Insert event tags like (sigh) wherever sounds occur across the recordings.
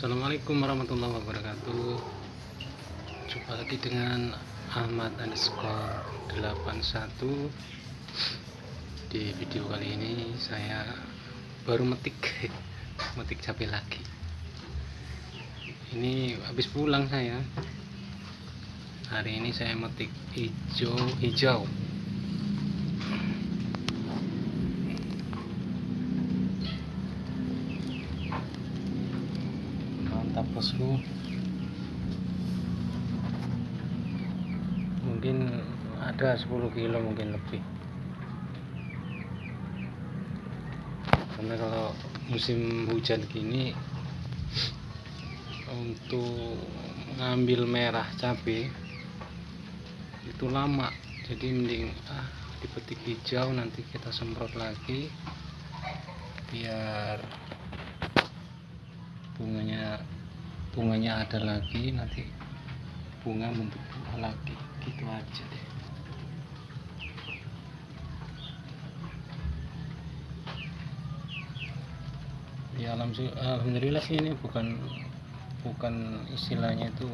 Assalamualaikum warahmatullahi wabarakatuh. Jumpa lagi dengan Ahmad underscore 81 Di video kali ini saya baru metik (laughs) Metik cabai lagi. Ini habis pulang saya. Hari ini saya metik hijau hijau mantap mungkin ada 10 kilo mungkin lebih. Karena kalau musim hujan gini untuk ngambil merah cabai itu lama. Jadi mending ah dipetik hijau nanti kita semprot lagi biar bunganya bunganya ada lagi nanti bunga bentuk buah lagi gitu aja deh. Ya alhamdulillah sih ini bukan bukan istilahnya itu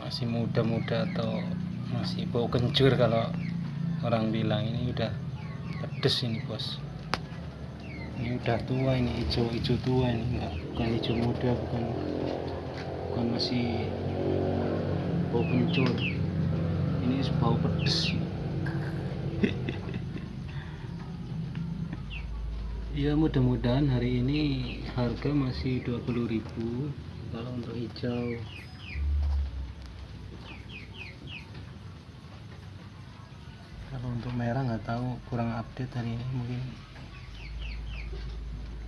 masih muda-muda atau masih bau kencur kalau orang bilang. Ini udah pedes ini bos ini udah tua ini hijau-hijau tua ini enggak bukan hijau muda bukan bukan masih bau kencur. Ini bau pedes. (laughs) Ya mudah-mudahan hari ini harga masih 20.000 kalau untuk hijau. Kalau untuk merah nggak tahu kurang update hari ini mungkin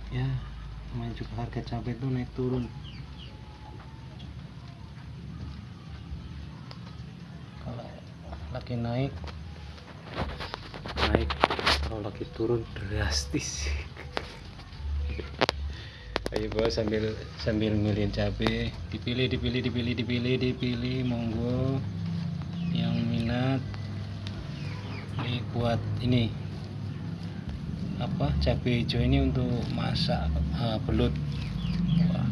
ya namanya juga harga cabai itu naik turun. Kalau lagi naik naik kalau lagi turun drastis. Ayo bos sambil sambil milihin cabai. Dipilih dipilih dipilih dipilih dipilih monggo. Yang minat ini buat ini apa cabai hijau ini untuk masak uh, belut. Wah,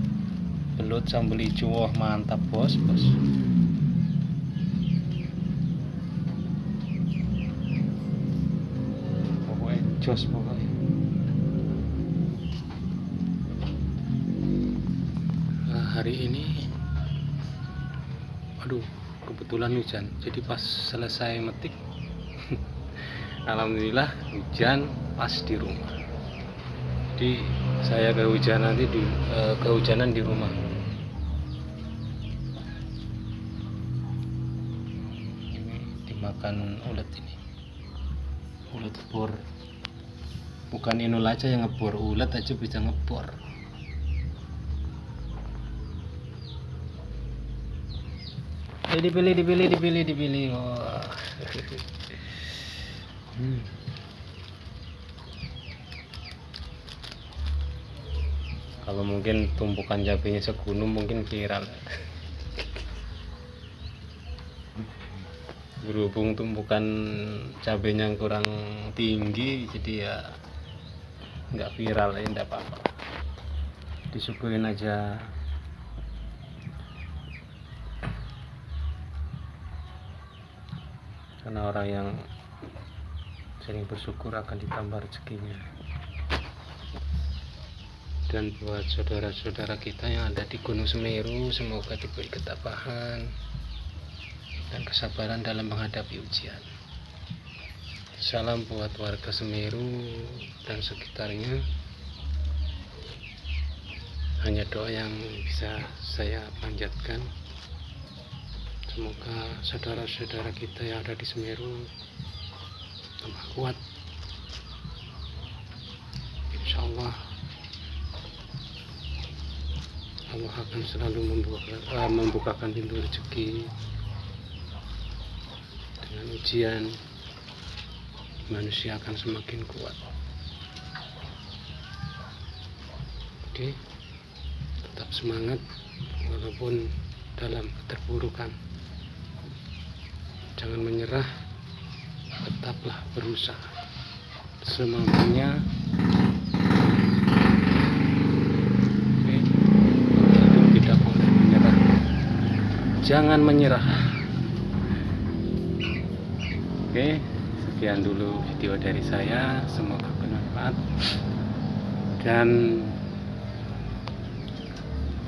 belut sambal hijau. Wah mantap bos bos. Pokoknya jos pokoknya. Nah, hari ini aduh kebetulan hujan. Jadi pas selesai metik (laughs) Alhamdulillah hujan pas di rumah. Jadi saya kehujanan nanti di eh, kehujanan di rumah. Ini dimakan ulet ini. Ulet bor. Bukan inul aja yang ngebor ulet aja bisa ngebor. Eh, dipilih dipilih dipilih dipilih. Wah. (laughs) Hmm. Kalau mungkin tumpukan cabenya segunung mungkin viral. Berhubung tumpukan cabenya kurang tinggi, jadi ya nggak viral ya nggak apa-apa. Disyukurin aja. Karena orang yang sering bersyukur akan ditambah rezekinya dan buat saudara-saudara kita yang ada di Gunung Semeru semoga diberi ketabahan dan kesabaran dalam menghadapi ujian. Salam buat warga Semeru dan sekitarnya. Hanya doa yang bisa saya panjatkan. Semoga saudara-saudara kita yang ada di Semeru tambah kuat. Insya Allah akan selalu membuka, uh, membukakan pintu rezeki dengan ujian. Manusia akan semakin kuat. Oke tetap semangat walaupun dalam keterpurukan jangan menyerah tetaplah berusaha. Semampunya Oke. Jangan menyerah. Oke sekian dulu video dari saya. Semoga bermanfaat. Dan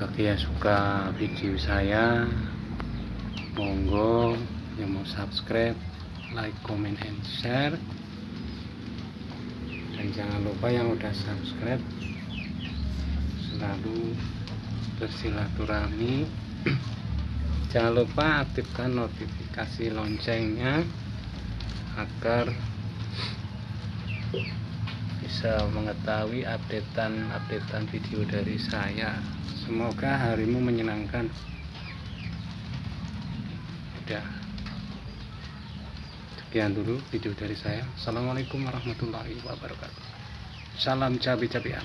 bagi yang suka video saya monggo yang mau subscribe like comment and share. Dan jangan lupa yang udah subscribe selalu bersilaturahmi (clears throat) jangan lupa aktifkan notifikasi loncengnya agar bisa mengetahui updatean updatean video dari saya. Semoga harimu menyenangkan. Udah sekian dulu video dari saya. Assalamualaikum warahmatullahi wabarakatuh. Salam cabai cabean